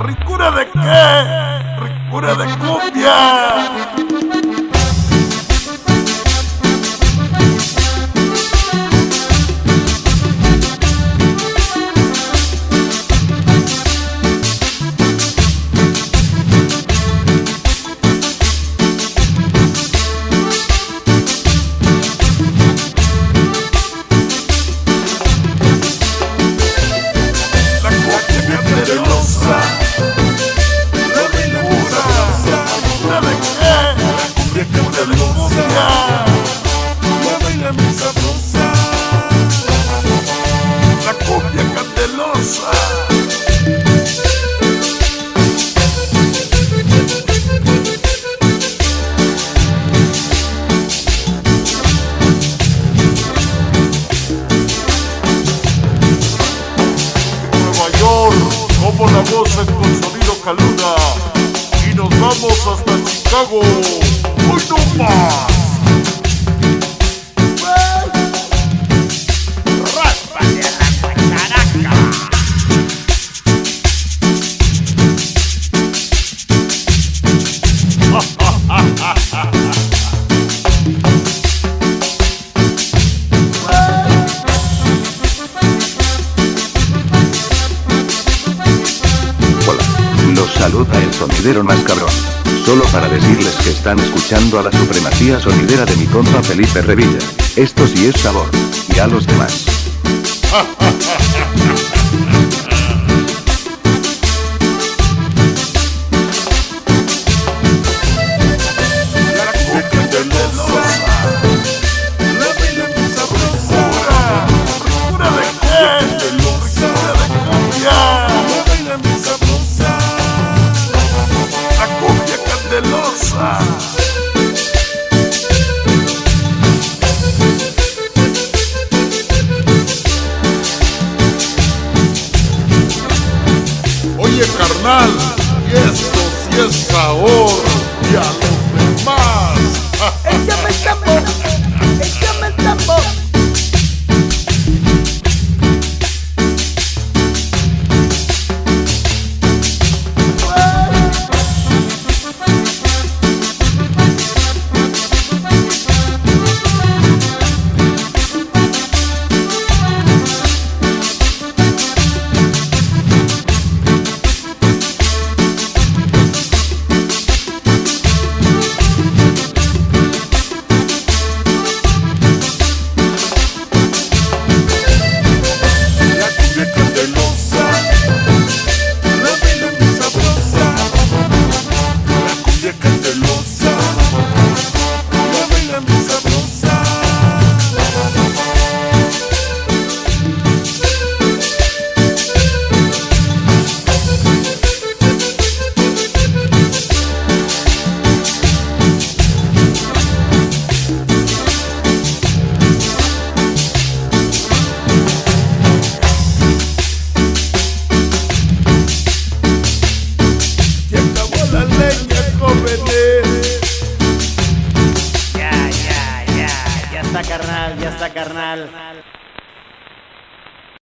ricura. De qué? Nueva York, como la voz de Consolino Caluna y nos vamos hasta Chicago. Saluda el sonidero más cabrón. Solo para decirles que están escuchando a la supremacía sonidera de mi compa Felipe Revilla. Esto sí es sabor. Y a los demás. Y esto sí es sabor y a los demás. Carnal, ya está carnal.